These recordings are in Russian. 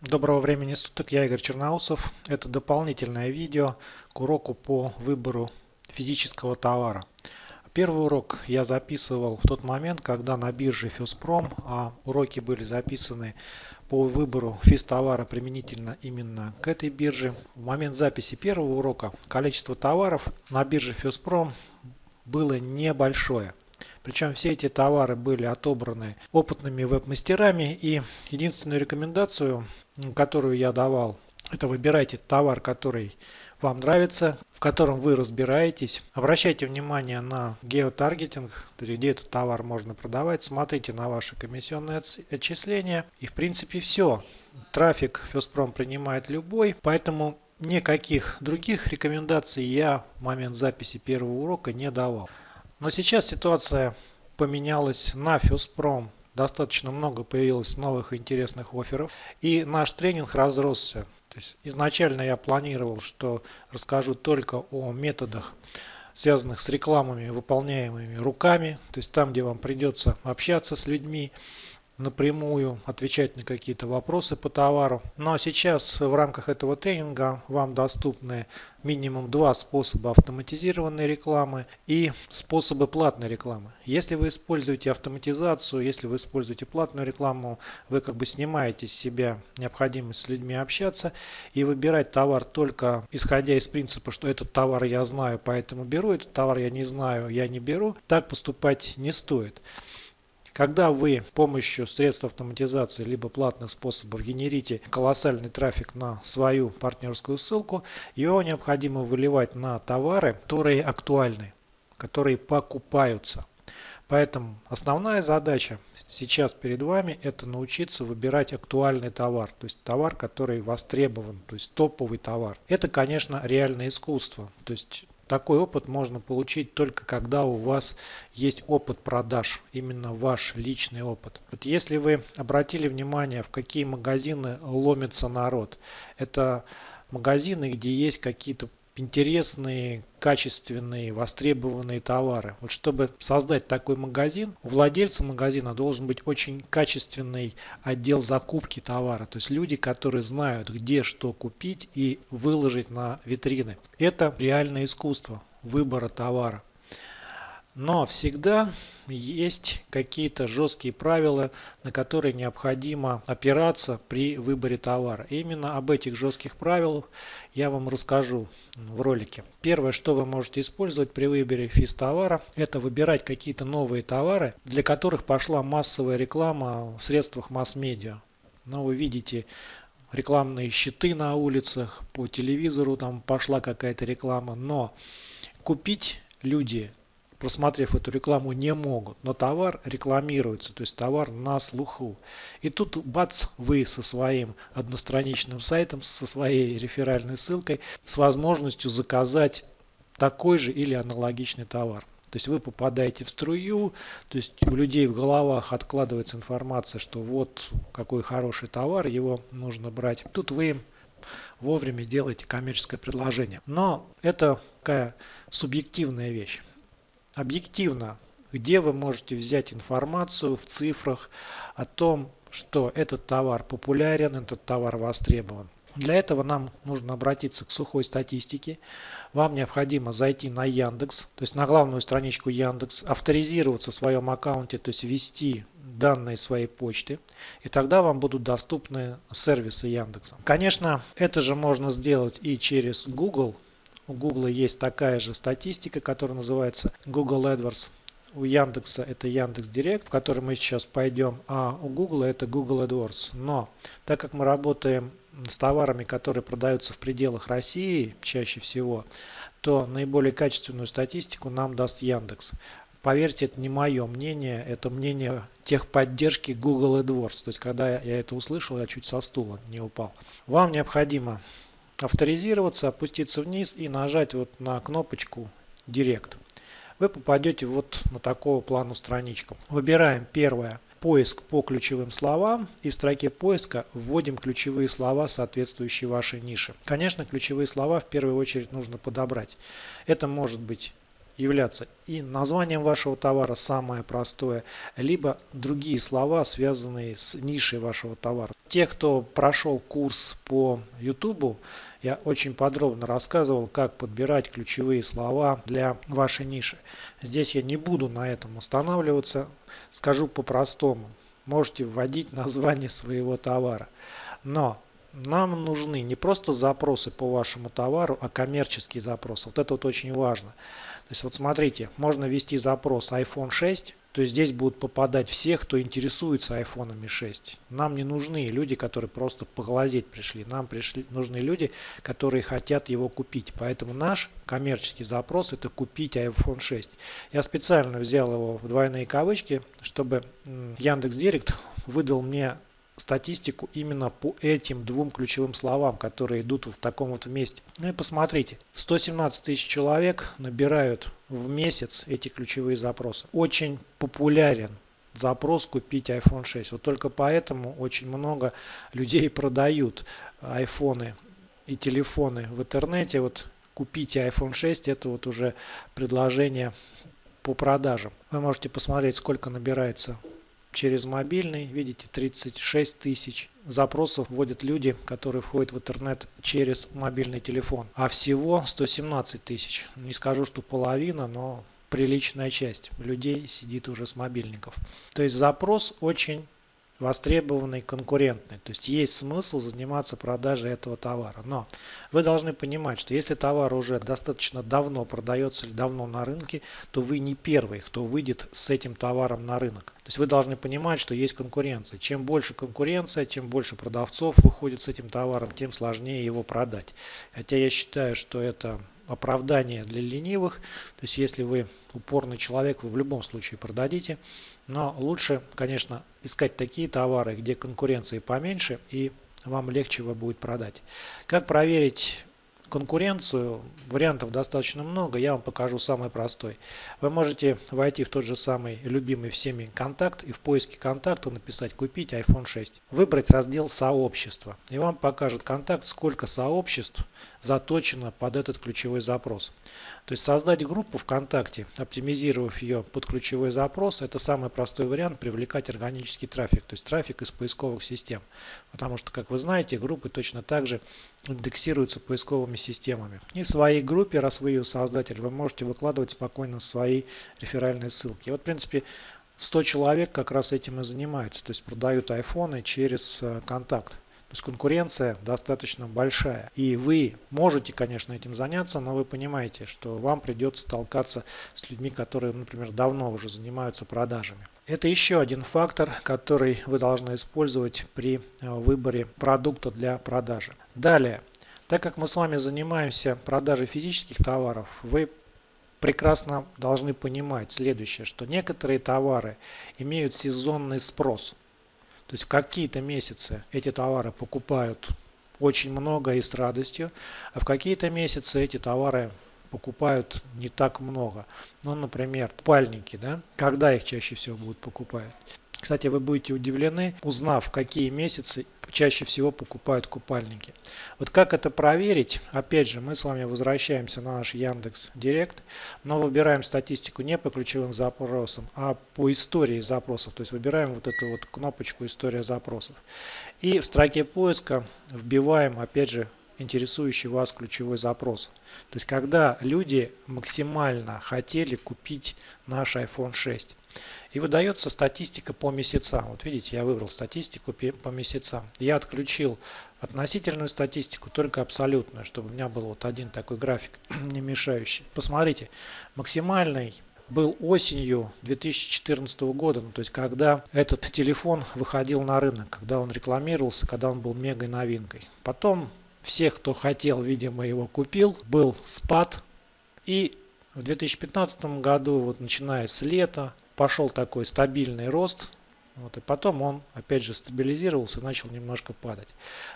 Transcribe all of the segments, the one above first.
Доброго времени суток, я Игорь Черноусов. Это дополнительное видео к уроку по выбору физического товара. Первый урок я записывал в тот момент, когда на бирже Фюспром, а уроки были записаны по выбору физтовара применительно именно к этой бирже. В момент записи первого урока количество товаров на бирже Фюспром было небольшое. Причем все эти товары были отобраны опытными веб-мастерами. И единственную рекомендацию, которую я давал, это выбирайте товар, который вам нравится, в котором вы разбираетесь. Обращайте внимание на геотаргетинг, то есть где этот товар можно продавать. Смотрите на ваши комиссионные отчисления. И в принципе все. Трафик Фестпром принимает любой, поэтому никаких других рекомендаций я в момент записи первого урока не давал. Но сейчас ситуация поменялась на Фюспром. Достаточно много появилось новых интересных офферов. И наш тренинг разросся. То есть изначально я планировал, что расскажу только о методах, связанных с рекламами, выполняемыми руками. То есть там, где вам придется общаться с людьми, напрямую отвечать на какие-то вопросы по товару. Но сейчас в рамках этого тренинга вам доступны минимум два способа автоматизированной рекламы и способы платной рекламы. Если вы используете автоматизацию, если вы используете платную рекламу, вы как бы снимаете с себя необходимость с людьми общаться и выбирать товар только исходя из принципа, что этот товар я знаю, поэтому беру, этот товар я не знаю, я не беру. Так поступать не стоит. Когда вы с помощью средств автоматизации либо платных способов генерите колоссальный трафик на свою партнерскую ссылку, его необходимо выливать на товары, которые актуальны, которые покупаются. Поэтому основная задача сейчас перед вами это научиться выбирать актуальный товар, то есть товар, который востребован, то есть топовый товар. Это, конечно, реальное искусство. То есть такой опыт можно получить только когда у вас есть опыт продаж, именно ваш личный опыт. Вот если вы обратили внимание, в какие магазины ломится народ, это магазины, где есть какие-то интересные, качественные, востребованные товары. Вот чтобы создать такой магазин, у владельца магазина должен быть очень качественный отдел закупки товара. То есть люди, которые знают, где что купить и выложить на витрины. Это реальное искусство выбора товара. Но всегда есть какие-то жесткие правила, на которые необходимо опираться при выборе товара. Именно об этих жестких правилах я вам расскажу в ролике. Первое, что вы можете использовать при выборе физ товара, это выбирать какие-то новые товары, для которых пошла массовая реклама в средствах масс-медиа. Но вы видите рекламные щиты на улицах, по телевизору там пошла какая-то реклама, но купить люди просмотрев эту рекламу, не могут. Но товар рекламируется, то есть товар на слуху. И тут бац, вы со своим одностраничным сайтом, со своей реферальной ссылкой, с возможностью заказать такой же или аналогичный товар. То есть вы попадаете в струю, то есть у людей в головах откладывается информация, что вот какой хороший товар, его нужно брать. Тут вы им вовремя делаете коммерческое предложение. Но это такая субъективная вещь объективно, где вы можете взять информацию в цифрах о том, что этот товар популярен, этот товар востребован. Для этого нам нужно обратиться к сухой статистике. Вам необходимо зайти на Яндекс, то есть на главную страничку Яндекс, авторизироваться в своем аккаунте, то есть ввести данные своей почты. И тогда вам будут доступны сервисы Яндекса. Конечно, это же можно сделать и через Google. У Google есть такая же статистика, которая называется Google AdWords. У Яндекса это Яндекс Директ, в который мы сейчас пойдем, а у Google это Google AdWords. Но так как мы работаем с товарами, которые продаются в пределах России чаще всего, то наиболее качественную статистику нам даст Яндекс. Поверьте, это не мое мнение, это мнение техподдержки Google AdWords. То есть, когда я это услышал, я чуть со стула не упал. Вам необходимо авторизироваться, опуститься вниз и нажать вот на кнопочку Директ. Вы попадете вот на такого плану страничку. Выбираем первое поиск по ключевым словам и в строке поиска вводим ключевые слова, соответствующие вашей нише. Конечно, ключевые слова в первую очередь нужно подобрать. Это может быть являться и названием вашего товара самое простое, либо другие слова, связанные с нишей вашего товара. Те, кто прошел курс по YouTube, я очень подробно рассказывал, как подбирать ключевые слова для вашей ниши. Здесь я не буду на этом останавливаться, скажу по-простому. Можете вводить название своего товара. Но нам нужны не просто запросы по вашему товару, а коммерческие запросы. Вот это вот очень важно. То есть вот смотрите, можно ввести запрос iPhone 6, то есть здесь будут попадать все, кто интересуется iPhone 6. Нам не нужны люди, которые просто поглазеть пришли. Нам пришли, нужны люди, которые хотят его купить. Поэтому наш коммерческий запрос это купить iPhone 6. Я специально взял его в двойные кавычки, чтобы Яндекс.Директ выдал мне статистику именно по этим двум ключевым словам, которые идут в таком вот месте. Ну и посмотрите, 117 тысяч человек набирают в месяц эти ключевые запросы. Очень популярен запрос купить iPhone 6. Вот только поэтому очень много людей продают айфоны и телефоны в интернете. Вот купите iPhone 6 это вот уже предложение по продажам. Вы можете посмотреть сколько набирается через мобильный. Видите, 36 тысяч запросов вводят люди, которые входят в интернет через мобильный телефон. А всего 117 тысяч. Не скажу, что половина, но приличная часть людей сидит уже с мобильников. То есть запрос очень востребованный, конкурентный. То есть есть смысл заниматься продажей этого товара. Но вы должны понимать, что если товар уже достаточно давно продается или давно на рынке, то вы не первый, кто выйдет с этим товаром на рынок. То есть вы должны понимать, что есть конкуренция. Чем больше конкуренция, чем больше продавцов выходит с этим товаром, тем сложнее его продать. Хотя я считаю, что это оправдание для ленивых. То есть если вы упорный человек, вы в любом случае продадите. Но лучше, конечно, искать такие товары, где конкуренции поменьше и вам легче его будет продать. Как проверить конкуренцию, вариантов достаточно много, я вам покажу самый простой. Вы можете войти в тот же самый любимый всеми контакт и в поиске контакта написать «Купить iPhone 6». Выбрать раздел «Сообщество» и вам покажет контакт, сколько сообществ заточено под этот ключевой запрос. То есть создать группу ВКонтакте, оптимизировав ее под ключевой запрос, это самый простой вариант привлекать органический трафик, то есть трафик из поисковых систем. Потому что, как вы знаете, группы точно так же индексируются поисковыми системами. И в своей группе, раз вы ее создатель, вы можете выкладывать спокойно свои реферальные ссылки. вот, в принципе, 100 человек как раз этим и занимаются, то есть продают айфоны через э, контакт. То есть конкуренция достаточно большая. И вы можете, конечно, этим заняться, но вы понимаете, что вам придется толкаться с людьми, которые, например, давно уже занимаются продажами. Это еще один фактор, который вы должны использовать при э, выборе продукта для продажи. Далее, так как мы с вами занимаемся продажей физических товаров, вы прекрасно должны понимать следующее, что некоторые товары имеют сезонный спрос. То есть какие-то месяцы эти товары покупают очень много и с радостью, а в какие-то месяцы эти товары покупают не так много. Ну, например, пальники, да, когда их чаще всего будут покупать. Кстати, вы будете удивлены, узнав, какие месяцы чаще всего покупают купальники. Вот как это проверить? Опять же, мы с вами возвращаемся на наш Яндекс Директ, но выбираем статистику не по ключевым запросам, а по истории запросов. То есть выбираем вот эту вот кнопочку «История запросов». И в строке поиска вбиваем, опять же, интересующий вас ключевой запрос. То есть когда люди максимально хотели купить наш iPhone 6. И выдается статистика по месяцам. Вот видите, я выбрал статистику по месяцам. Я отключил относительную статистику, только абсолютную, чтобы у меня был вот один такой график, не мешающий. Посмотрите, максимальный был осенью 2014 года, ну, то есть когда этот телефон выходил на рынок, когда он рекламировался, когда он был мега новинкой. Потом всех, кто хотел, видимо, его купил, был спад. И в 2015 году, вот начиная с лета, пошел такой стабильный рост. Вот, и потом он опять же стабилизировался, начал немножко падать.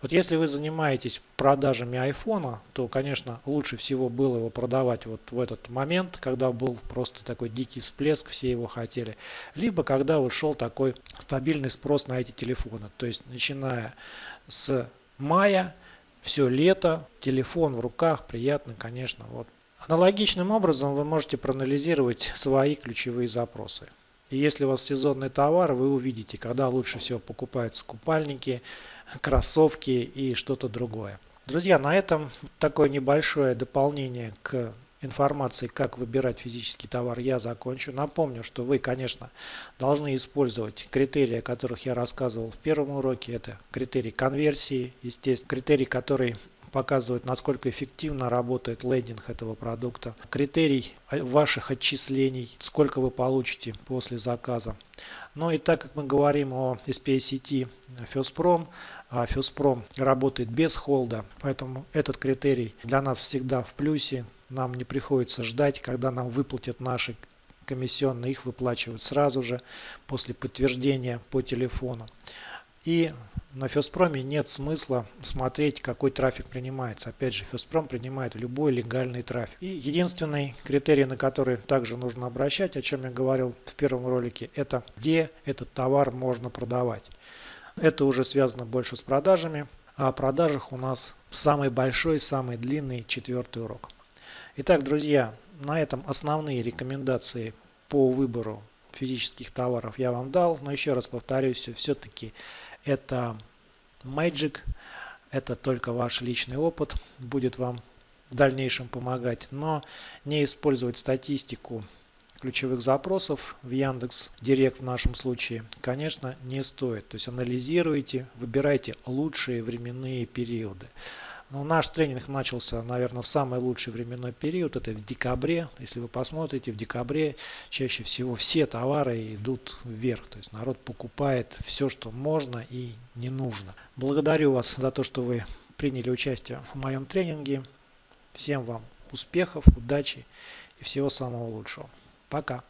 Вот если вы занимаетесь продажами айфона, то, конечно, лучше всего было его продавать вот в этот момент, когда был просто такой дикий всплеск, все его хотели. Либо когда вот шел такой стабильный спрос на эти телефоны. То есть начиная с мая, все лето, телефон в руках, приятно, конечно, вот Аналогичным образом вы можете проанализировать свои ключевые запросы. И если у вас сезонный товар, вы увидите, когда лучше всего покупаются купальники, кроссовки и что-то другое. Друзья, на этом такое небольшое дополнение к информации, как выбирать физический товар, я закончу. Напомню, что вы, конечно, должны использовать критерии, о которых я рассказывал в первом уроке. Это критерий конверсии, естественно, критерий, который показывает, насколько эффективно работает лендинг этого продукта, критерий ваших отчислений, сколько вы получите после заказа. Ну и так как мы говорим о SPA сети Фёспром, а Фёспром работает без холда, поэтому этот критерий для нас всегда в плюсе. Нам не приходится ждать, когда нам выплатят наши комиссионные, их выплачивают сразу же после подтверждения по телефону. И на Феспроме нет смысла смотреть, какой трафик принимается. Опять же, Феспром принимает любой легальный трафик. И единственный критерий, на который также нужно обращать, о чем я говорил в первом ролике, это где этот товар можно продавать. Это уже связано больше с продажами. А о продажах у нас самый большой, самый длинный четвертый урок. Итак, друзья, на этом основные рекомендации по выбору физических товаров я вам дал. Но еще раз повторюсь, все-таки это Magic. Это только ваш личный опыт будет вам в дальнейшем помогать. Но не использовать статистику ключевых запросов в Яндекс Директ в нашем случае, конечно, не стоит. То есть анализируйте, выбирайте лучшие временные периоды. Но наш тренинг начался, наверное, в самый лучший временной период, это в декабре. Если вы посмотрите, в декабре чаще всего все товары идут вверх. То есть народ покупает все, что можно и не нужно. Благодарю вас за то, что вы приняли участие в моем тренинге. Всем вам успехов, удачи и всего самого лучшего. Пока.